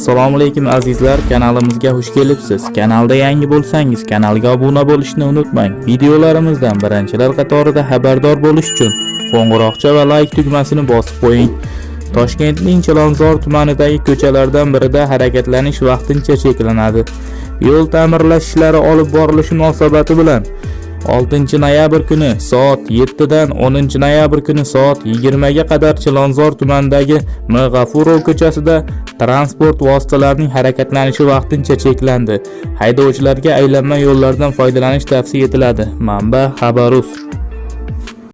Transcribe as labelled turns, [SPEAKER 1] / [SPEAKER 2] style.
[SPEAKER 1] assalomu alaykum azizlar. Kanalimizga xush kelibsiz. Kanalda yangi bo'lsangiz kanalga obuna bo'lishni unutmang. Videolarimizdan birinchilar qatorida xabardor bo'lish uchun qo'ng'iroqcha va like tugmasini bosib qo'ying. Toshkentning chilonzor tumanidagi ko'chalardan birida harakatlanish vaqtincha cheklanadi. Yo'l ta'mirlash ishlari olib borilishi munosabati bilan 6 noyabr kuni soat 7 dan 10 noyabr kuni soat 20 ga qadar Chilonzor tumanidagi M. G'afurov ko'chasida transport vositalarining harakatlanishi vaqtincha cheklandi. Haydovchilarga aylanma yo'llardan foydalanish tavsiya etiladi. Manba: Xabarus